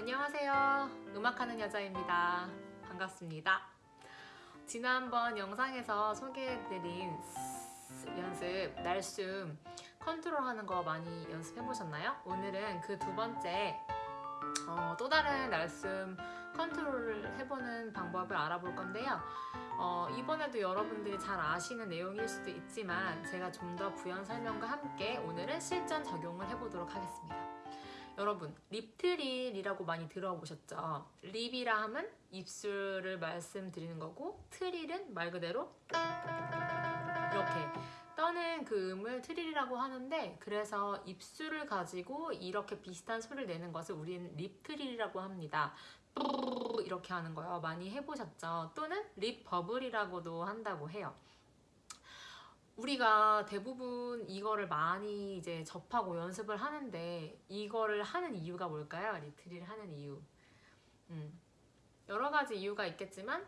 안녕하세요. 음악하는 여자입니다. 반갑습니다. 지난번 영상에서 소개해드린 연습, 날숨 컨트롤하는 거 많이 연습해보셨나요? 오늘은 그 두 번째 어, 또 다른 날숨 컨트롤을 해보는 방법을 알아볼 건데요. 어, 이번에도 여러분들이 잘 아시는 내용일 수도 있지만 제가 좀 더 부연 설명과 함께 오늘은 실전 적용을 해보도록 하겠습니다. 여러분 lip trill이라고 많이 들어보셨죠? lip이라 하면 입술을 말씀드리는 거고 trill은 말 그대로 이렇게 떠는 그 음을 trill이라고 하는데 그래서 입술을 가지고 이렇게 비슷한 소리를 내는 것을 우리는 lip trill이라고 합니다. 이렇게 하는 거요. 많이 해보셨죠? 또는 lip bubble이라고도 한다고 해요. 우리가 대부분 이거를 많이 이제 접하고 연습을 하는데 이거를 하는 이유가 뭘까요? lip trill을 하는 이유. 음, 여러 가지 이유가 있겠지만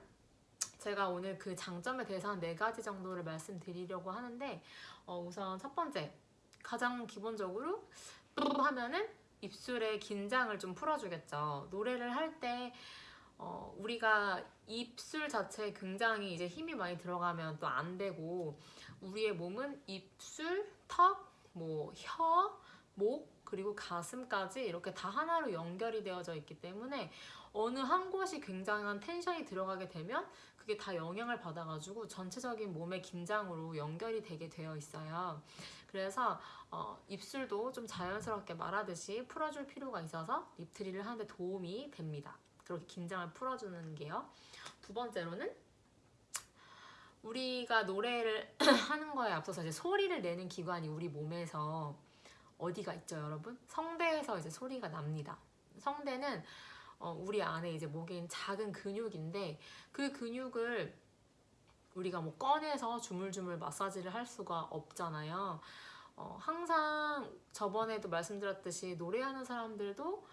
제가 오늘 그 장점에 대해서 한 네 가지 정도를 말씀드리려고 하는데 어, 우선 첫 번째 가장 기본적으로 하면은 입술의 긴장을 좀 풀어주겠죠. 노래를 할때 어, 우리가 입술 자체에 굉장히 이제 힘이 많이 들어가면 또 안 되고 우리의 몸은 입술, 턱, 뭐 혀, 목 그리고 가슴까지 이렇게 다 하나로 연결이 되어져 있기 때문에 어느 한 곳이 굉장한 텐션이 들어가게 되면 그게 다 영향을 받아가지고 전체적인 몸의 긴장으로 연결이 되게 되어 있어요. 그래서 어, 입술도 좀 자연스럽게 말하듯이 풀어줄 필요가 있어서 립트리를 하는데 도움이 됩니다. 그렇게 긴장을 풀어주는 게요. 두 번째로는 우리가 노래를 하는 거에 앞서서 이제 소리를 내는 기관이 우리 몸에서 어디가 있죠, 여러분? 성대에서 이제 소리가 납니다. 성대는 어, 우리 안에 이제 목에 있는 작은 근육인데 그 근육을 우리가 뭐 꺼내서 주물주물 마사지를 할 수가 없잖아요. 어, 항상 저번에도 말씀드렸듯이 노래하는 사람들도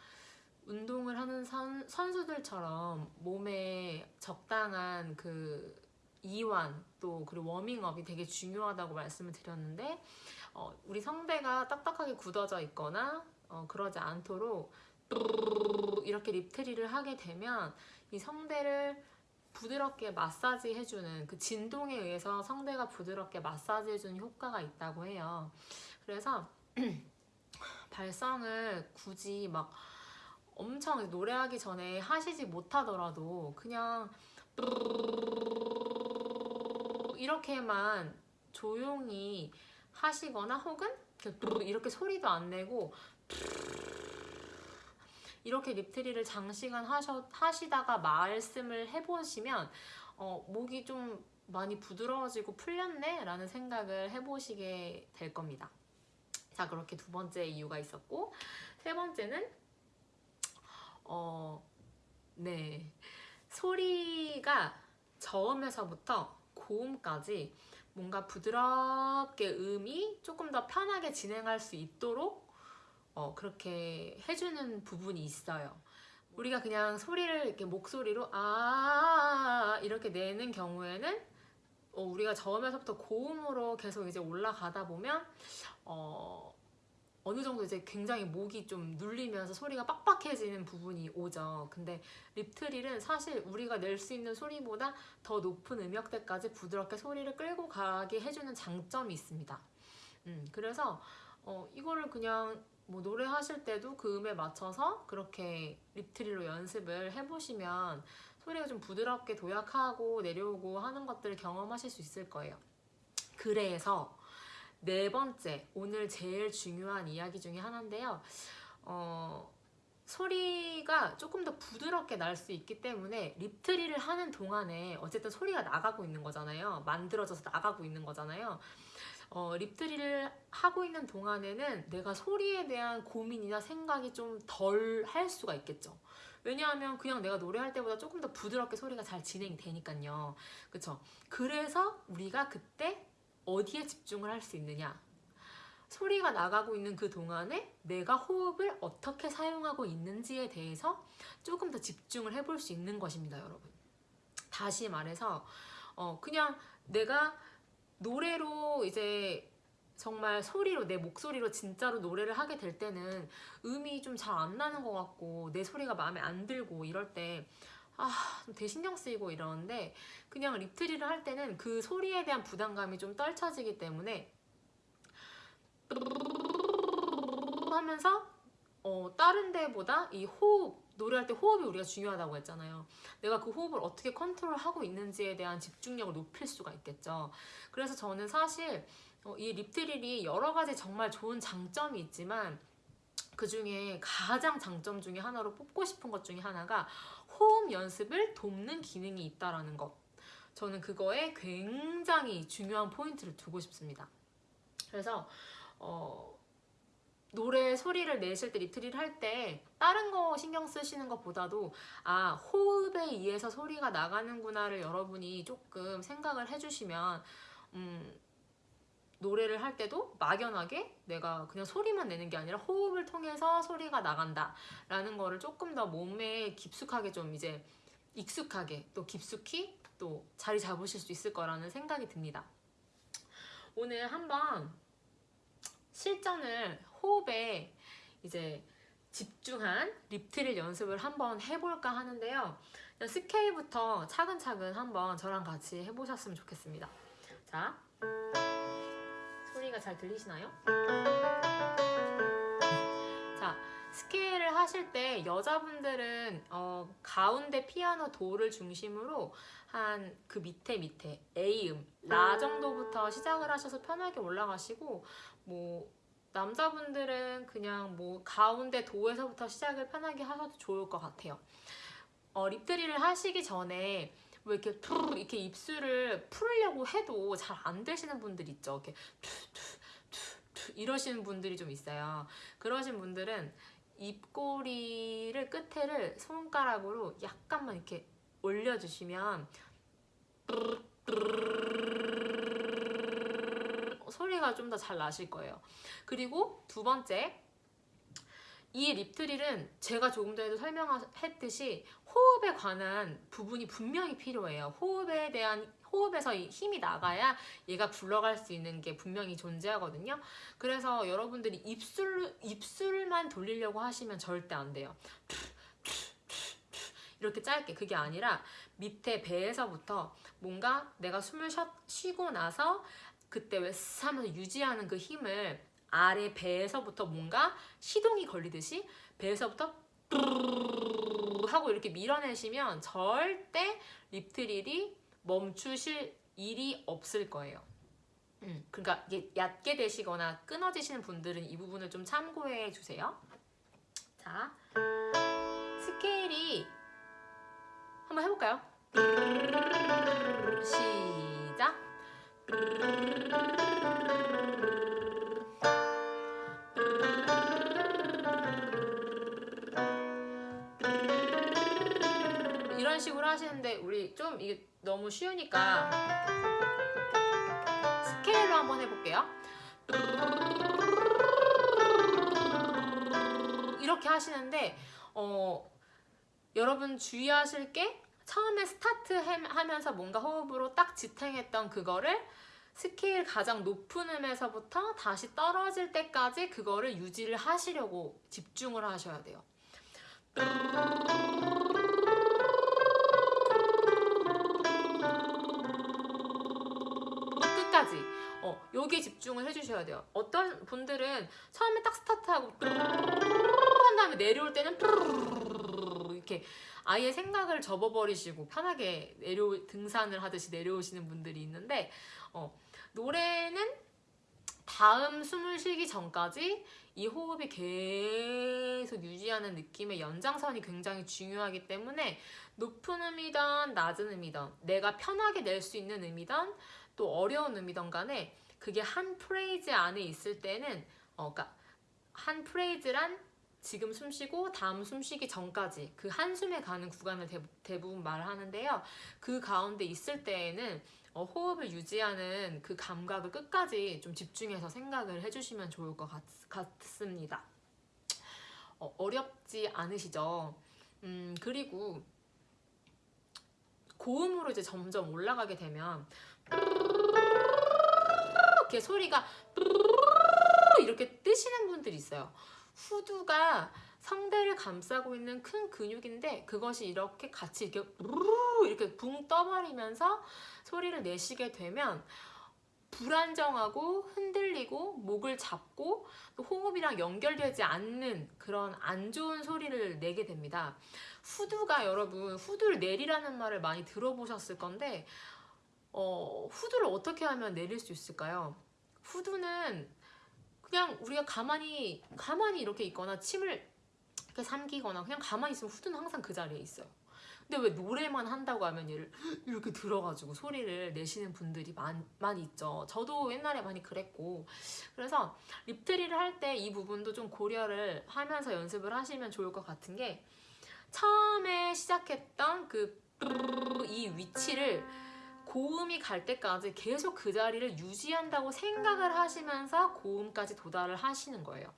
운동을 하는 선, 선수들처럼 몸에 적당한 그 이완 또 그리고 워밍업이 되게 중요하다고 말씀을 드렸는데 어, 우리 성대가 딱딱하게 굳어져 있거나 어, 그러지 않도록 이렇게 립트리를 하게 되면 이 성대를 부드럽게 마사지 해주는 그 진동에 의해서 성대가 부드럽게 마사지 해주는 효과가 있다고 해요. 그래서 발성을 굳이 막 엄청 노래하기 전에 하시지 못하더라도 그냥 이렇게만 조용히 하시거나 혹은 이렇게 소리도 안 내고 이렇게 립트리를 장시간 하셔, 하시다가 말씀을 해보시면 어, 목이 좀 많이 부드러워지고 풀렸네? 라는 생각을 해보시게 될 겁니다. 자 그렇게 두 번째 이유가 있었고 세 번째는 어, 네. 소리가 저음에서부터 고음까지 뭔가 부드럽게 음이 조금 더 편하게 진행할 수 있도록 어, 그렇게 해주는 부분이 있어요. 우리가 그냥 소리를 이렇게 목소리로 아 이렇게 내는 경우에는 어, 우리가 저음에서부터 고음으로 계속 이제 올라가다 보면 어, 어느 정도 이제 굉장히 목이 좀 눌리면서 소리가 빡빡해지는 부분이 오죠. 근데 립트릴은 사실 우리가 낼 수 있는 소리보다 더 높은 음역대까지 부드럽게 소리를 끌고 가게 해주는 장점이 있습니다. 음, 그래서 어, 이거를 그냥 뭐 노래하실 때도 그 음에 맞춰서 그렇게 립트릴로 연습을 해보시면 소리가 좀 부드럽게 도약하고 내려오고 하는 것들을 경험하실 수 있을 거예요. 그래서 네 번째, 오늘 제일 중요한 이야기 중에 하나인데요. 어, 소리가 조금 더 부드럽게 날 수 있기 때문에 립트리를 하는 동안에 어쨌든 소리가 나가고 있는 거잖아요. 만들어져서 나가고 있는 거잖아요. 어, 립트리를 하고 있는 동안에는 내가 소리에 대한 고민이나 생각이 좀 덜 할 수가 있겠죠. 왜냐하면 그냥 내가 노래할 때보다 조금 더 부드럽게 소리가 잘 진행이 되니까요. 그쵸? 그래서 우리가 그때 어디에 집중을 할 수 있느냐? 소리가 나가고 있는 그 동안에 내가 호흡을 어떻게 사용하고 있는지에 대해서 조금 더 집중을 해볼 수 있는 것입니다 여러분. 다시 말해서 어 그냥 내가 노래로 이제 정말 소리로 내 목소리로 진짜로 노래를 하게 될 때는 음이 좀 잘 안 나는 것 같고 내 소리가 마음에 안 들고 이럴 때 아, 되게 신경 쓰이고 이러는데 그냥 립트리를 할 때는 그 소리에 대한 부담감이 좀 떨쳐지기 때문에 하면서 어, 다른 데보다 이 호흡 노래할 때 호흡이 우리가 중요하다고 했잖아요. 내가 그 호흡을 어떻게 컨트롤하고 있는지에 대한 집중력을 높일 수가 있겠죠. 그래서 저는 사실 어, 이 lip trill이 여러 가지 정말 좋은 장점이 있지만 그 중에 가장 장점 중에 하나로 뽑고 싶은 것 중에 하나가 호흡 연습을 돕는 기능이 있다라는 것. 저는 그거에 굉장히 중요한 포인트를 두고 싶습니다. 그래서 어, 노래 소리를 내실 때 리트릴 할 때 다른 거 신경 쓰시는 것보다도 아 호흡에 의해서 소리가 나가는구나를 여러분이 조금 생각을 해주시면 음, 노래를 할 때도 막연하게 내가 그냥 소리만 내는 게 아니라 호흡을 통해서 소리가 나간다 라는 거를 조금 더 몸에 깊숙하게 좀 이제 익숙하게 또 깊숙이 또 자리 잡으실 수 있을 거라는 생각이 듭니다. 오늘 한번 실전을 호흡에 이제 집중한 립트릴 연습을 한번 해볼까 하는데요. 스케일부터 차근차근 한번 저랑 같이 해보셨으면 좋겠습니다. 자 소리가 잘 들리시나요? 자, 스케일을 하실 때 여자분들은 어, 가운데 피아노 도를 중심으로 한 그 밑에 밑에 A음, 라 정도부터 시작을 하셔서 편하게 올라가시고 뭐 남자분들은 그냥 뭐 가운데 도에서부터 시작을 편하게 하셔도 좋을 것 같아요. 어, 립트리를 하시기 전에 뭐 이렇게 푸 이렇게 입술을 풀려고 해도 잘 안 되시는 분들 있죠. 이렇게 이러시는 분들이 좀 있어요. 그러신 분들은 입꼬리를 끝에를 손가락으로 약간만 이렇게 올려주시면 소리가 좀 더 잘 나실 거예요. 그리고 두 번째 이 립트릴은 제가 조금 전에도 설명했듯이 호흡에 관한 부분이 분명히 필요해요. 호흡에 대한 호흡에서 힘이 나가야 얘가 굴러갈 수 있는 게 분명히 존재하거든요. 그래서 여러분들이 입술, 입술만 돌리려고 하시면 절대 안 돼요. 이렇게 짧게 그게 아니라 밑에 배에서부터 뭔가 내가 숨을 쉬고 나서 그때 왜 하면서 유지하는 그 힘을 아래 배에서부터 뭔가 시동이 걸리듯이 배에서부터 하고 이렇게 밀어내시면 절대 립트릴이 멈추실 일이 없을 거예요. 음, 그러니까 이게 얕게 되시거나 끊어지시는 분들은 이 부분을 좀 참고해 주세요. 자, 스케일이 한번 해볼까요? 시작. 식으로 하시는데 우리 좀 이게 너무 쉬우니까 스케일로 한번 해볼게요. 이렇게 하시는데 어, 여러분 주의하실 게 처음에 스타트 하면서 뭔가 호흡으로 딱 지탱했던 그거를 스케일 가장 높은 음에서부터 다시 떨어질 때까지 그거를 유지를 하시려고 집중을 하셔야 돼요. 어, 여기에 집중을 해주셔야 돼요. 어떤 분들은 처음에 딱 스타트하고 한 다음에 내려올 때는 이렇게 아예 생각을 접어버리시고 편하게 내려 등산을 하듯이 내려오시는 분들이 있는데 어, 노래는 다음 숨을 쉬기 전까지 이 호흡이 계속 유지하는 느낌의 연장선이 굉장히 중요하기 때문에 높은 음이든 낮은 음이든 내가 편하게 낼 수 있는 음이든 또 어려운 음이든 간에 그게 한 프레이즈 안에 있을 때는 어, 그러니까 한 프레이즈란 지금 숨 쉬고 다음 숨 쉬기 전까지 그 한숨에 가는 구간을 대부 분 말을 하는데요. 그 가운데 있을 때에는 어, 호흡을 유지하는 그 감각을 끝까지 좀 집중해서 생각을 해주시면 좋을 것 같, 습니다 어, 어렵지 않으시죠? 음, 그리고 고음으로 이제 점점 올라가게 되면 이렇게 소리가 이렇게 뜨시는 분들이 있어요. 후두가 성대를 감싸고 있는 큰 근육인데 그것이 이렇게 같이 이렇게 이렇게 붕 떠버리면서 소리를 내시게 되면 불안정하고 흔들리고 목을 잡고 또 호흡이랑 연결되지 않는 그런 안 좋은 소리를 내게 됩니다. 후두가 여러분 후두를 내리라는 말을 많이 들어보셨을 건데 어, 후두를 어떻게 하면 내릴 수 있을까요? 후두는 그냥 우리가 가만히 가만히 이렇게 있거나 침을 이렇게 삼키거나 그냥 가만히 있으면 후두는 항상 그 자리에 있어요. 근데 왜 노래만 한다고 하면 얘를 이렇게 들어가지고 소리를 내시는 분들이 많, 많이 있죠. 저도 옛날에 많이 그랬고. 그래서 립트리를 할 때 이 부분도 좀 고려를 하면서 연습을 하시면 좋을 것 같은 게 처음에 시작했던 그 이 위치를 고음이 갈 때까지 계속 그 자리를 유지한다고 생각을 하시면서 고음까지 도달을 하시는 거예요.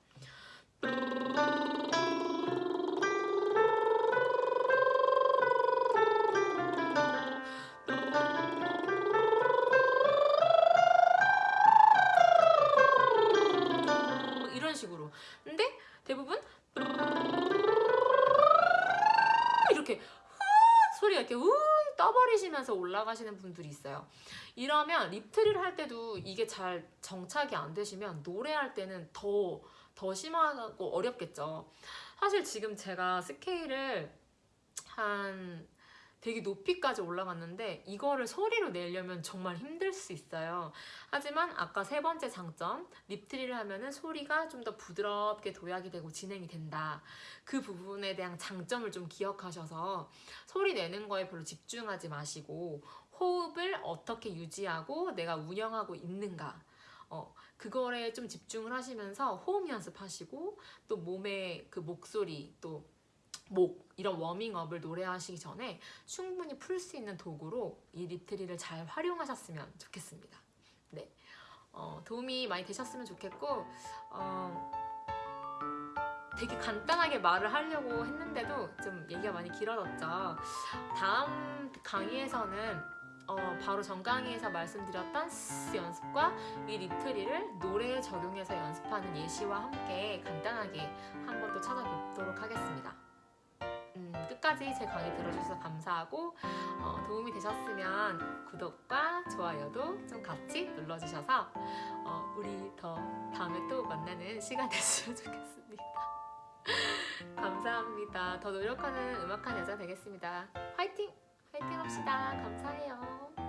떠버리시면서 올라가시는 분들이 있어요. 이러면 립트리를 할 때도 이게 잘 정착이 안 되시면 노래할 때는 더, 더 심하고 어렵겠죠. 사실 지금 제가 스케일을 한 되게 높이까지 올라갔는데 이거를 소리로 내려면 정말 힘들 수 있어요. 하지만 아까 세 번째 장점 립트리를 하면 은 소리가 좀 더 부드럽게 도약이 되고 진행이 된다. 그 부분에 대한 장점을 좀 기억하셔서 소리 내는 거에 별로 집중하지 마시고 호흡을 어떻게 유지하고 내가 운영하고 있는가 어, 그거에 좀 집중을 하시면서 호흡 연습하시고 또 몸의 그 목소리 또 목 이런 워밍업을 노래하시기 전에 충분히 풀 수 있는 도구로 이 lip trill을 잘 활용하셨으면 좋겠습니다. 네, 어, 도움이 많이 되셨으면 좋겠고 어, 되게 간단하게 말을 하려고 했는데도 좀 얘기가 많이 길어졌죠. 다음 강의에서는 어, 바로 전 강의에서 말씀드렸던 스 연습과 이 립트리를 노래에 적용해서 연습하는 예시와 함께 간단하게 한 번 또 찾아뵙도록 하겠습니다. 음, 끝까지 제 강의 들어주셔서 감사하고 어, 도움이 되셨으면 구독과 좋아요도 좀 같이 눌러주셔서 어, 우리 더 다음에 또 만나는 시간 됐으면 좋겠습니다. 감사합니다. 더 노력하는 음악한 여자 되겠습니다. 화이팅! 화이팅 합시다. 감사해요.